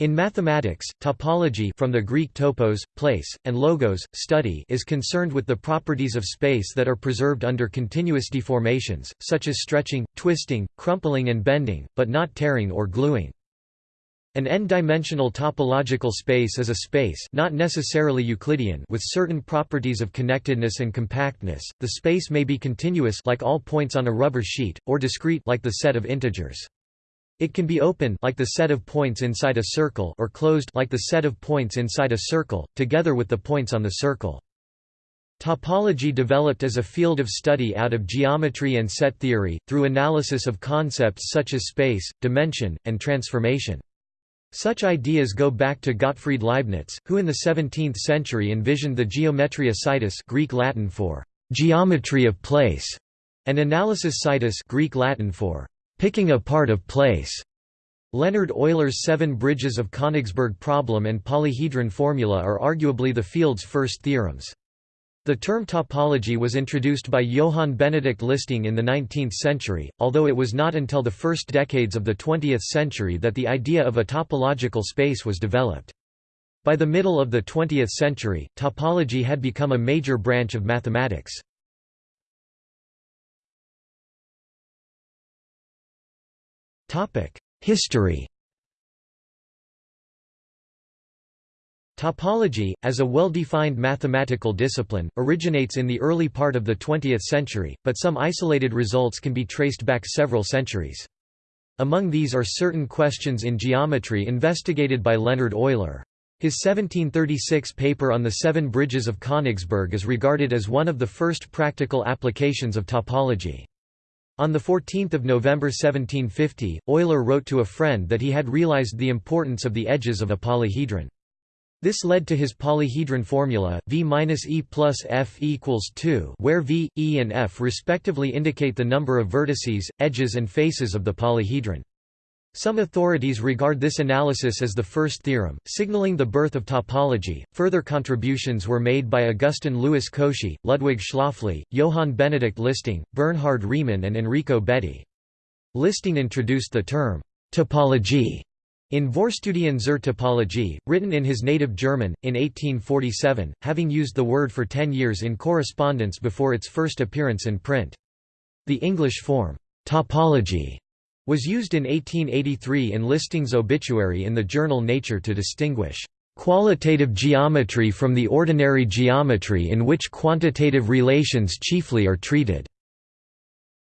In mathematics, topology from the Greek topos, place, and logos, study is concerned with the properties of space that are preserved under continuous deformations, such as stretching, twisting, crumpling and bending, but not tearing or gluing. An n-dimensional topological space is a space not necessarily Euclidean with certain properties of connectedness and compactness. The space may be continuous like all points on a rubber sheet or discrete like the set of integers. It can be open like the set of points inside a circle or closed like the set of points inside a circle, together with the points on the circle. Topology developed as a field of study out of geometry and set theory, through analysis of concepts such as space, dimension, and transformation. Such ideas go back to Gottfried Leibniz, who in the 17th century envisioned the geometria situs Greek Latin for geometry of place, and analysis situs Greek Latin for picking apart of place. Leonhard Euler's seven bridges of Königsberg problem and polyhedron formula are arguably the field's first theorems. The term topology was introduced by Johann Benedict Listing in the 19th century, although it was not until the first decades of the 20th century that the idea of a topological space was developed. By the middle of the 20th century, topology had become a major branch of mathematics. History Topology, as a well-defined mathematical discipline, originates in the early part of the 20th century, but some isolated results can be traced back several centuries. Among these are certain questions in geometry investigated by Leonhard Euler. His 1736 paper on the Seven Bridges of Königsberg is regarded as one of the first practical applications of topology. On 14 November 1750, Euler wrote to a friend that he had realized the importance of the edges of a polyhedron. This led to his polyhedron formula, V minus E plus F equals 2 where V, E and F respectively indicate the number of vertices, edges and faces of the polyhedron. Some authorities regard this analysis as the first theorem, signaling the birth of topology. Further contributions were made by Augustin Louis Cauchy, Ludwig Schläfli, Johann Benedict Listing, Bernhard Riemann, and Enrico Betti. Listing introduced the term topologie in Vorstudien zur Topologie, written in his native German, in 1847, having used the word for ten years in correspondence before its first appearance in print. The English form, topology, was used in 1883 in Listing's obituary in the journal Nature to distinguish qualitative geometry from the ordinary geometry in which quantitative relations chiefly are treated.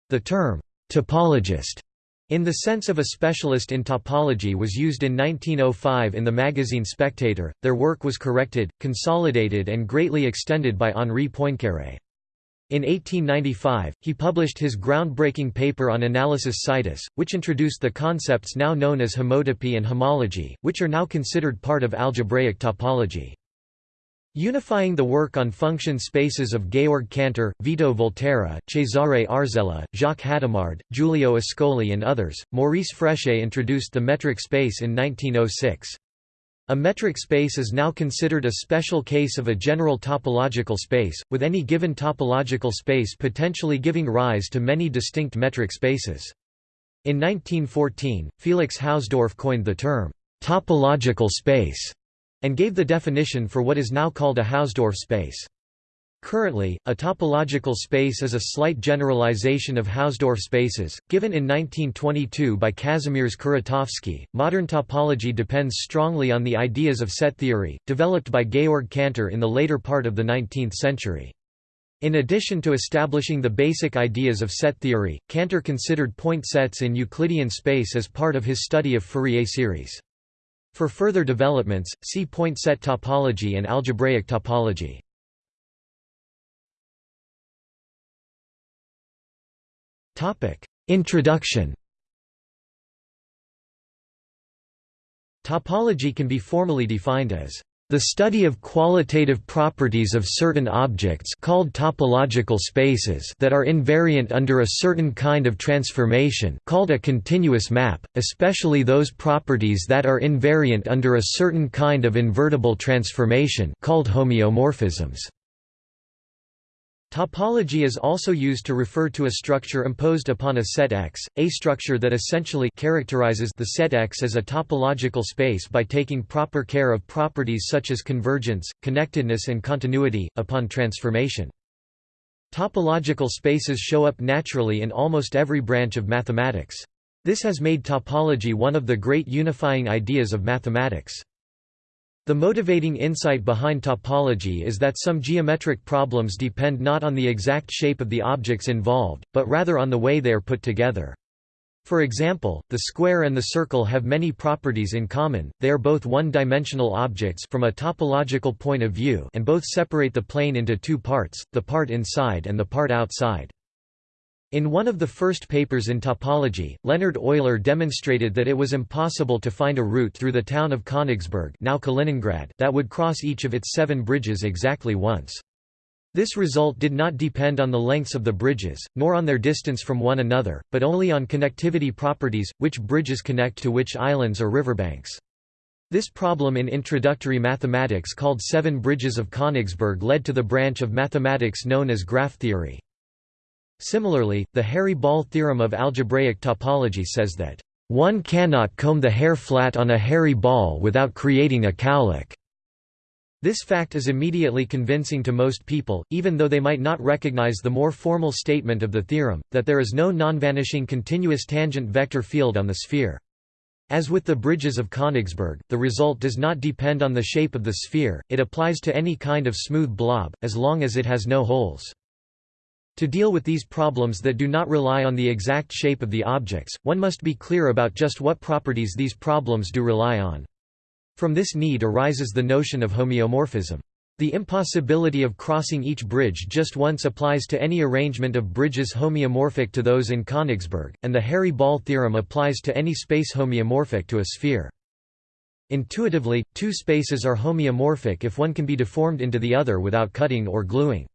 The term topologist in the sense of a specialist in topology was used in 1905 in the magazine Spectator. Their work was corrected, consolidated and greatly extended by Henri Poincaré. In 1895, he published his groundbreaking paper on analysis situs, which introduced the concepts now known as homotopy and homology, which are now considered part of algebraic topology. Unifying the work on function spaces of Georg Cantor, Vito Volterra, Cesare Arzela, Jacques Hadamard, Giulio Ascoli and others, Maurice Fréchet introduced the metric space in 1906. A metric space is now considered a special case of a general topological space, with any given topological space potentially giving rise to many distinct metric spaces. In 1914, Felix Hausdorff coined the term, topological space, and gave the definition for what is now called a Hausdorff space. Currently, a topological space is a slight generalization of Hausdorff spaces, given in 1922 by Kazimierz Kuratowski. Modern topology depends strongly on the ideas of set theory, developed by Georg Cantor in the later part of the 19th century. In addition to establishing the basic ideas of set theory, Cantor considered point sets in Euclidean space as part of his study of Fourier series. For further developments, see point set topology and algebraic topology. Introduction Topology can be formally defined as the study of qualitative properties of certain objects called topological spaces that are invariant under a certain kind of transformation called a continuous map, especially those properties that are invariant under a certain kind of invertible transformation called homeomorphisms. Topology is also used to refer to a structure imposed upon a set X, a structure that essentially characterizes the set X as a topological space by taking proper care of properties such as convergence, connectedness and continuity, upon transformation. Topological spaces show up naturally in almost every branch of mathematics. This has made topology one of the great unifying ideas of mathematics. The motivating insight behind topology is that some geometric problems depend not on the exact shape of the objects involved, but rather on the way they are put together. For example, the square and the circle have many properties in common, they are both one-dimensional objects from a topological point of view and both separate the plane into two parts, the part inside and the part outside. In one of the first papers in topology, Leonhard Euler demonstrated that it was impossible to find a route through the town of Königsberg now Kaliningrad that would cross each of its seven bridges exactly once. This result did not depend on the lengths of the bridges, nor on their distance from one another, but only on connectivity properties, which bridges connect to which islands or riverbanks. This problem in introductory mathematics called Seven Bridges of Königsberg led to the branch of mathematics known as graph theory. Similarly, the Hairy-Ball theorem of algebraic topology says that, "...one cannot comb the hair flat on a hairy ball without creating a cowlick." This fact is immediately convincing to most people, even though they might not recognize the more formal statement of the theorem, that there is no non-vanishing continuous tangent vector field on the sphere. As with the bridges of Königsberg, the result does not depend on the shape of the sphere, it applies to any kind of smooth blob, as long as it has no holes. To deal with these problems that do not rely on the exact shape of the objects, one must be clear about just what properties these problems do rely on. From this need arises the notion of homeomorphism. The impossibility of crossing each bridge just once applies to any arrangement of bridges homeomorphic to those in Königsberg, and the Hairy-Ball theorem applies to any space homeomorphic to a sphere. Intuitively, two spaces are homeomorphic if one can be deformed into the other without cutting or gluing.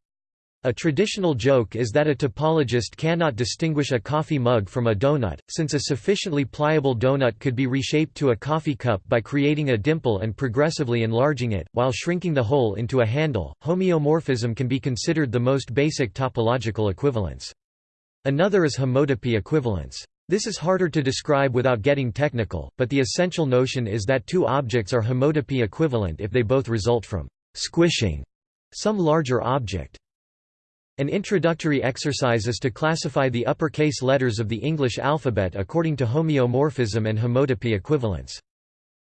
A traditional joke is that a topologist cannot distinguish a coffee mug from a donut, since a sufficiently pliable donut could be reshaped to a coffee cup by creating a dimple and progressively enlarging it, while shrinking the hole into a handle. Homeomorphism can be considered the most basic topological equivalence. Another is homotopy equivalence. This is harder to describe without getting technical, but the essential notion is that two objects are homotopy equivalent if they both result from squishing some larger object. An introductory exercise is to classify the uppercase letters of the English alphabet according to homeomorphism and homotopy equivalence.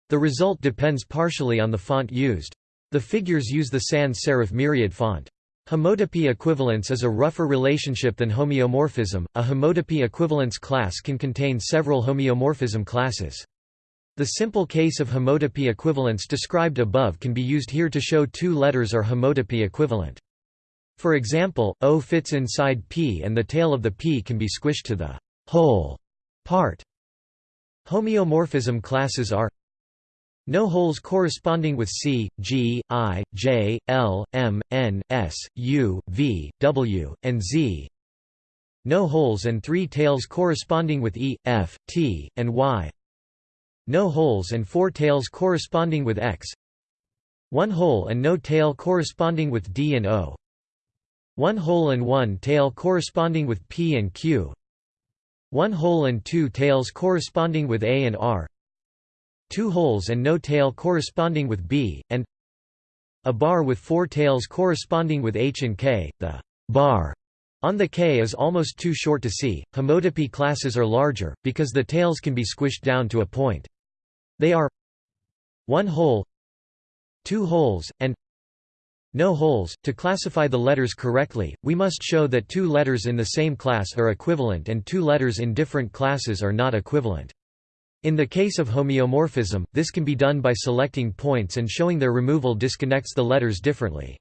The result depends partially on the font used. The figures use the sans serif myriad font. Homotopy equivalence is a rougher relationship than homeomorphism. A homotopy equivalence class can contain several homeomorphism classes. The simple case of homotopy equivalence described above can be used here to show two letters are homotopy equivalent. For example, O fits inside P and the tail of the P can be squished to the whole part. Homeomorphism classes are no holes corresponding with C, G, I, J, L, M, N, S, U, V, W, and Z. No holes and three tails corresponding with E, F, T, and Y. No holes and four tails corresponding with X. One hole and no tail corresponding with D and O. One hole and one tail corresponding with P and Q. One hole and two tails corresponding with A and R. Two holes and no tail corresponding with B, and a bar with four tails corresponding with H and K. The bar on the K is almost too short to see. Homotopy classes are larger, because the tails can be squished down to a point. They are one hole, two holes, and no holes. To classify the letters correctly, we must show that two letters in the same class are equivalent and two letters in different classes are not equivalent. In the case of homeomorphism, this can be done by selecting points and showing their removal disconnects the letters differently.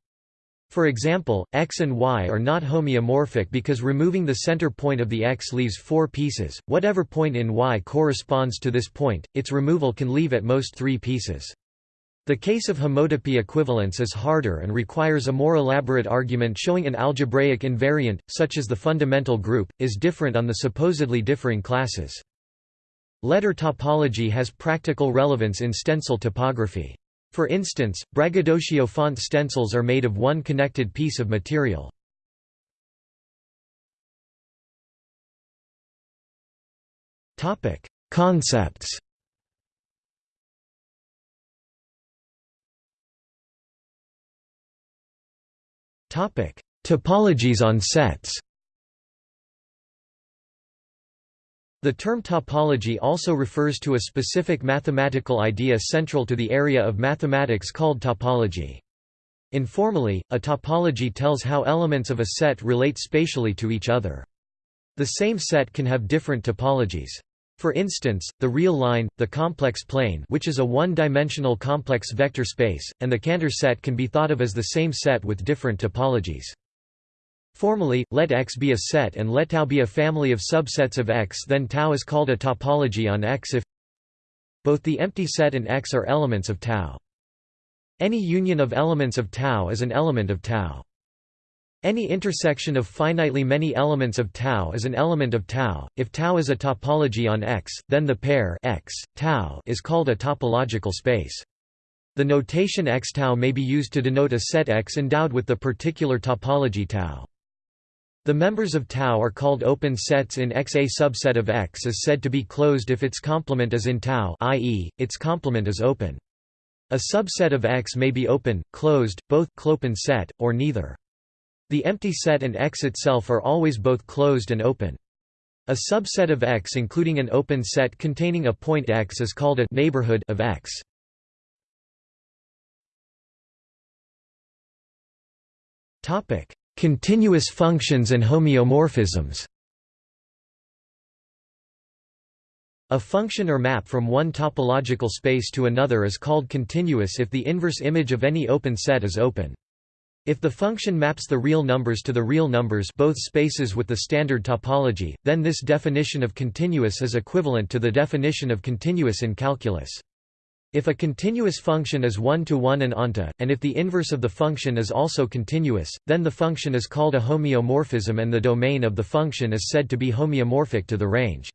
For example, x and y are not homeomorphic because removing the center point of the x leaves four pieces. Whatever point in y corresponds to this point, its removal can leave at most three pieces. The case of homotopy equivalence is harder and requires a more elaborate argument showing an algebraic invariant, such as the fundamental group, is different on the supposedly differing classes. Letter topology has practical relevance in stencil typography. For instance, braggadocio font stencils are made of one connected piece of material. Concepts Topologies on sets. The term topology also refers to a specific mathematical idea central to the area of mathematics called topology. Informally, a topology tells how elements of a set relate spatially to each other. The same set can have different topologies. For instance, the real line, the complex plane which is a one-dimensional complex vector space, and the Cantor set can be thought of as the same set with different topologies. Formally, let X be a set and let tau be a family of subsets of X then tau is called a topology on X if both the empty set and X are elements of tau. Any union of elements of tau is an element of tau. Any intersection of finitely many elements of tau is an element of tau. If tau is a topology on X, then the pair X, tau is called a topological space. The notation X tau may be used to denote a set X endowed with the particular topology tau. The members of tau are called open sets in X. A subset of X is said to be closed if its complement is in tau i.e., its complement is open. A subset of X may be open, closed, both clopen set, or neither. The empty set and X itself are always both closed and open. A subset of X including an open set containing a point X is called a neighborhood of X. Topic: Continuous functions and homeomorphisms A function or map from one topological space to another is called continuous if the inverse image of any open set is open. If the function maps the real numbers to the real numbers both spaces with the standard topology, then this definition of continuous is equivalent to the definition of continuous in calculus. If a continuous function is one-to-one -one and onto, and if the inverse of the function is also continuous, then the function is called a homeomorphism and the domain of the function is said to be homeomorphic to the range.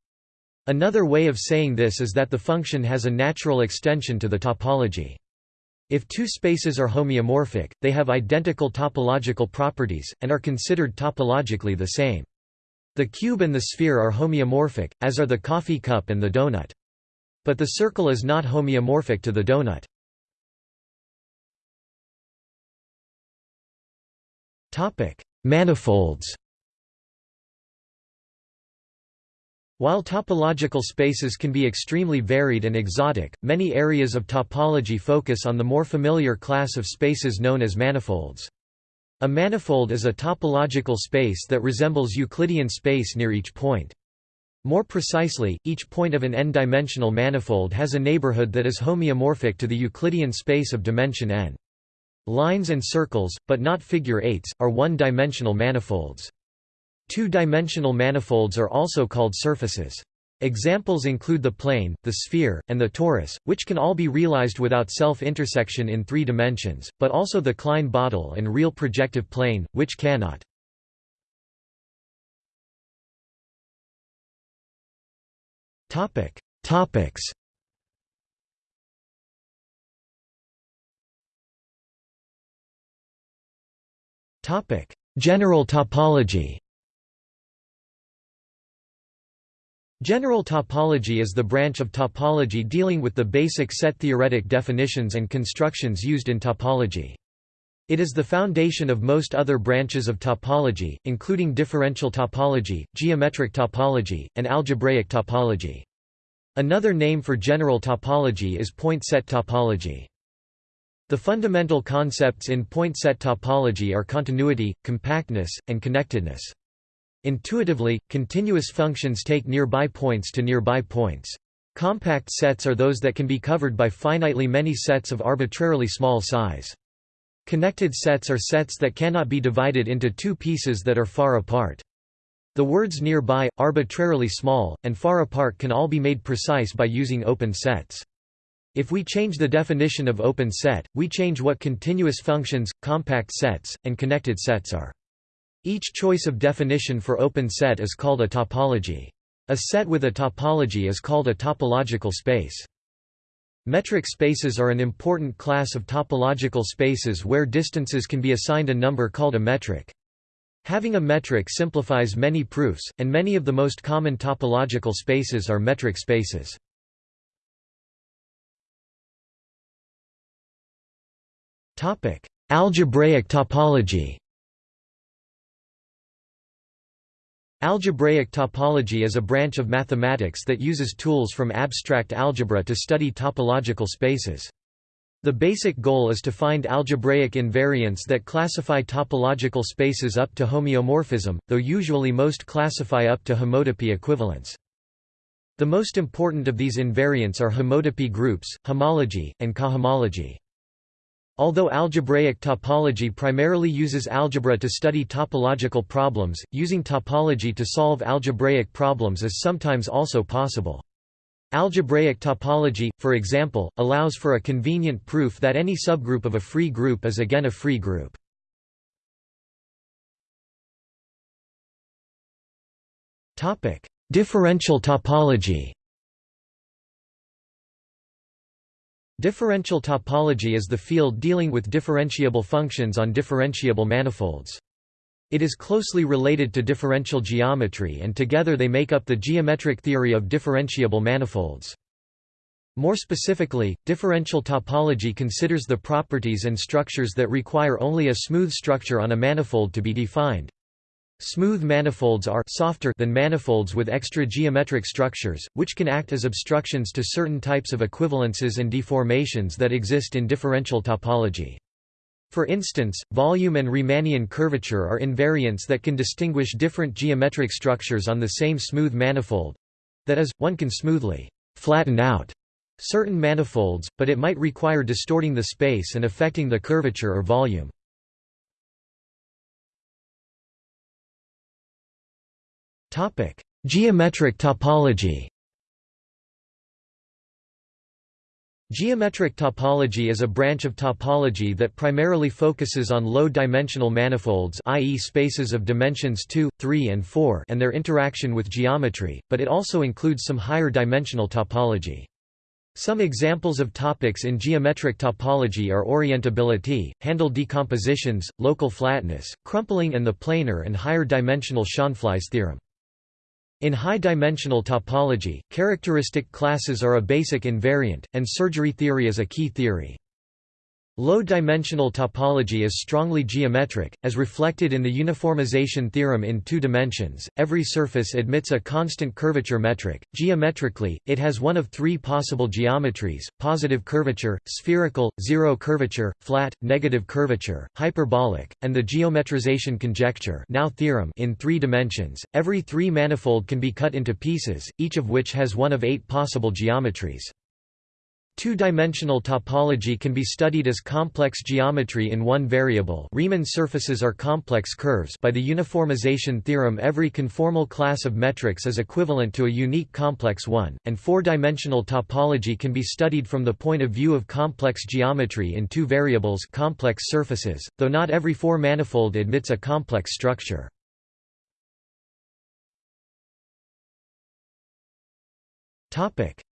Another way of saying this is that the function has a natural extension to the topology. If two spaces are homeomorphic, they have identical topological properties, and are considered topologically the same. The cube and the sphere are homeomorphic, as are the coffee cup and the donut. But the circle is not homeomorphic to the donut. Manifolds While topological spaces can be extremely varied and exotic, many areas of topology focus on the more familiar class of spaces known as manifolds. A manifold is a topological space that resembles Euclidean space near each point. More precisely, each point of an n-dimensional manifold has a neighborhood that is homeomorphic to the Euclidean space of dimension n. Lines and circles, but not figure eights, are one-dimensional manifolds. Two-dimensional manifolds are also called surfaces. Examples include the plane, the sphere, and the torus, which can all be realized without self-intersection in three dimensions, but also the Klein bottle and real projective plane, which cannot. Topic Topics Topic General topology General topology is the branch of topology dealing with the basic set theoretic definitions and constructions used in topology. It is the foundation of most other branches of topology, including differential topology, geometric topology, and algebraic topology. Another name for general topology is point set topology. The fundamental concepts in point set topology are continuity, compactness, and connectedness. Intuitively, continuous functions take nearby points to nearby points. Compact sets are those that can be covered by finitely many sets of arbitrarily small size. Connected sets are sets that cannot be divided into two pieces that are far apart. The words nearby, arbitrarily small, and far apart can all be made precise by using open sets. If we change the definition of open set, we change what continuous functions, compact sets, and connected sets are. Each choice of definition for open set is called a topology. A set with a topology is called a topological space. Metric spaces are an important class of topological spaces where distances can be assigned a number called a metric. Having a metric simplifies many proofs, and many of the most common topological spaces are metric spaces. Algebraic topology Algebraic topology is a branch of mathematics that uses tools from abstract algebra to study topological spaces. The basic goal is to find algebraic invariants that classify topological spaces up to homeomorphism, though usually most classify up to homotopy equivalence. The most important of these invariants are homotopy groups, homology, and cohomology. Although algebraic topology primarily uses algebra to study topological problems, using topology to solve algebraic problems is sometimes also possible. Algebraic topology, for example, allows for a convenient proof that any subgroup of a free group is again a free group. Differential topology Differential topology is the field dealing with differentiable functions on differentiable manifolds. It is closely related to differential geometry and together they make up the geometric theory of differentiable manifolds. More specifically, differential topology considers the properties and structures that require only a smooth structure on a manifold to be defined. Smooth manifolds are softer than manifolds with extra geometric structures, which can act as obstructions to certain types of equivalences and deformations that exist in differential topology. For instance, volume and Riemannian curvature are invariants that can distinguish different geometric structures on the same smooth manifold—that is, one can smoothly flatten out certain manifolds, but it might require distorting the space and affecting the curvature or volume. Geometric topology Geometric topology is a branch of topology that primarily focuses on low-dimensional manifolds i.e. spaces of dimensions 2, 3 and 4 and their interaction with geometry, but it also includes some higher dimensional topology. Some examples of topics in geometric topology are orientability, handle decompositions, local flatness, crumpling and the planar and higher dimensional Schoenflies theorem. In high-dimensional topology, characteristic classes are a basic invariant, and surgery theory is a key theory. Low-dimensional topology is strongly geometric, as reflected in the uniformization theorem in two dimensions. Every surface admits a constant curvature metric. Geometrically, it has one of three possible geometries: positive curvature, spherical, zero curvature, flat, negative curvature, hyperbolic, and the geometrization conjecture, now theorem in three dimensions. Every three-manifold can be cut into pieces, each of which has one of eight possible geometries. Two-dimensional topology can be studied as complex geometry in one variable. Riemann surfaces are complex curves by the uniformization theorem. Every conformal class of metrics is equivalent to a unique complex one, and four-dimensional topology can be studied from the point of view of complex geometry in two variables complex surfaces, though not every four-manifold admits a complex structure.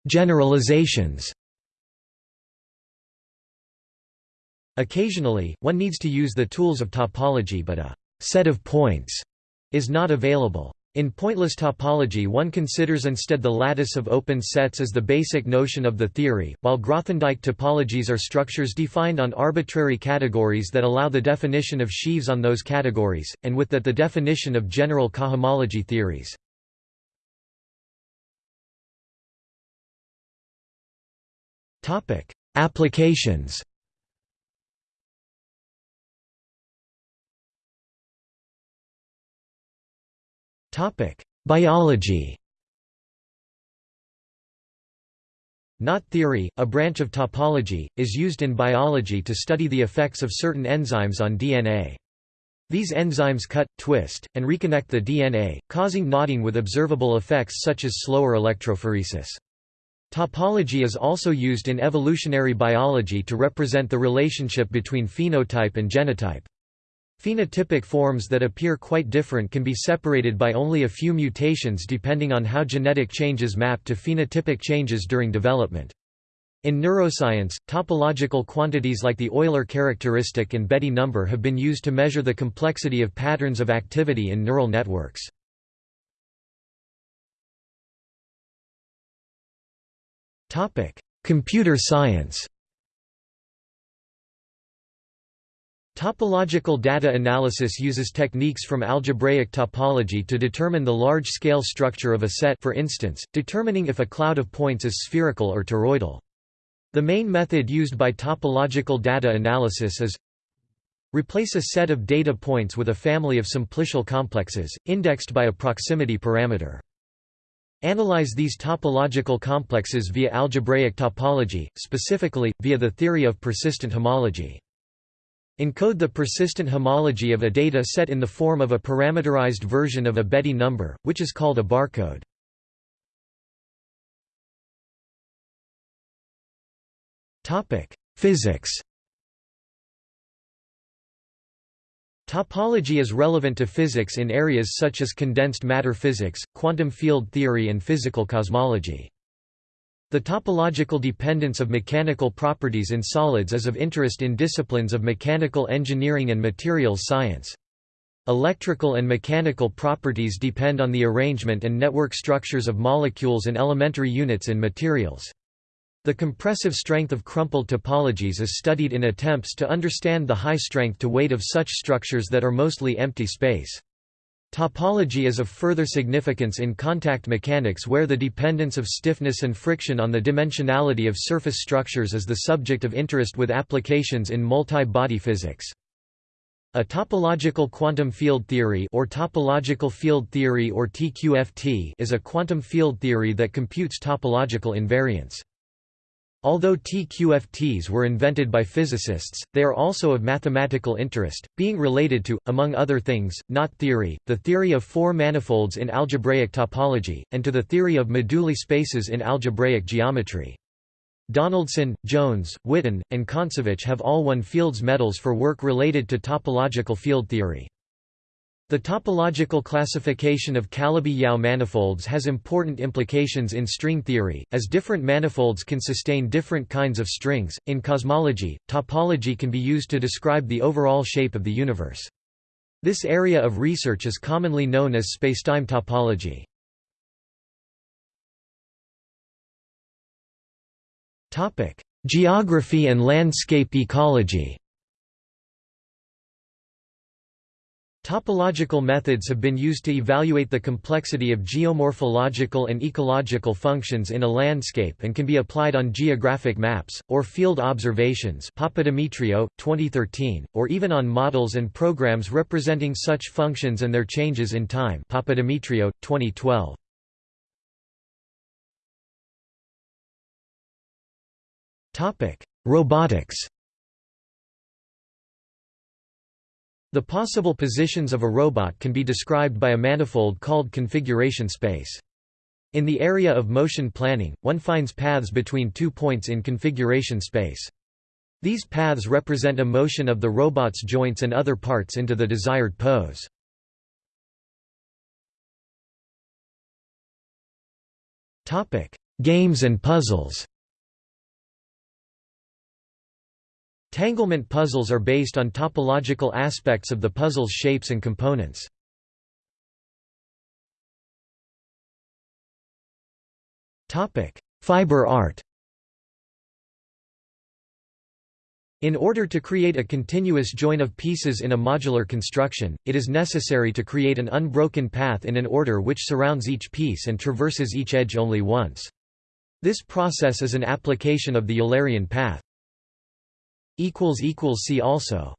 Generalizations Occasionally, one needs to use the tools of topology but a «set of points» is not available. In pointless topology one considers instead the lattice of open sets as the basic notion of the theory, while Grothendieck topologies are structures defined on arbitrary categories that allow the definition of sheaves on those categories, and with that the definition of general cohomology theories. Applications Biology Knot theory, a branch of topology, is used in biology to study the effects of certain enzymes on DNA. These enzymes cut, twist, and reconnect the DNA, causing knotting with observable effects such as slower electrophoresis. Topology is also used in evolutionary biology to represent the relationship between phenotype and genotype. Phenotypic forms that appear quite different can be separated by only a few mutations depending on how genetic changes map to phenotypic changes during development. In neuroscience, topological quantities like the Euler characteristic and Betti number have been used to measure the complexity of patterns of activity in neural networks. Computer science Topological data analysis uses techniques from algebraic topology to determine the large-scale structure of a set for instance, determining if a cloud of points is spherical or toroidal. The main method used by topological data analysis is Replace a set of data points with a family of simplicial complexes, indexed by a proximity parameter. Analyze these topological complexes via algebraic topology, specifically, via the theory of persistent homology. Encode the persistent homology of a data set in the form of a parameterized version of a Betti number, which is called a barcode. Physics Topology is relevant to physics in areas such as condensed matter physics, quantum field theory and physical cosmology. The topological dependence of mechanical properties in solids is of interest in disciplines of mechanical engineering and materials science. Electrical and mechanical properties depend on the arrangement and network structures of molecules and elementary units in materials. The compressive strength of crumpled topologies is studied in attempts to understand the high strength to weight of such structures that are mostly empty space. Topology is of further significance in contact mechanics where the dependence of stiffness and friction on the dimensionality of surface structures is the subject of interest with applications in multi-body physics. A topological quantum field theory or topological field theory or TQFT is a quantum field theory that computes topological invariants. Although TQFTs were invented by physicists, they are also of mathematical interest, being related to, among other things, knot theory, the theory of four manifolds in algebraic topology, and to the theory of moduli spaces in algebraic geometry. Donaldson, Jones, Witten, and Kontsevich have all won Fields medals for work related to topological field theory. The topological classification of Calabi-Yau manifolds has important implications in string theory, as different manifolds can sustain different kinds of strings. In cosmology, topology can be used to describe the overall shape of the universe. This area of research is commonly known as spacetime topology. Topic: Geography and landscape ecology. Topological methods have been used to evaluate the complexity of geomorphological and ecological functions in a landscape and can be applied on geographic maps, or field observations Papadimitriou, 2013, or even on models and programs representing such functions and their changes in time Papadimitriou, 2012. Robotics The possible positions of a robot can be described by a manifold called configuration space. In the area of motion planning, one finds paths between two points in configuration space. These paths represent a motion of the robot's joints and other parts into the desired pose. Games and puzzles Tanglement puzzles are based on topological aspects of the puzzle's shapes and components. Fiber art In order to create a continuous join of pieces in a modular construction, it is necessary to create an unbroken path in an order which surrounds each piece and traverses each edge only once. This process is an application of the Eulerian path. See also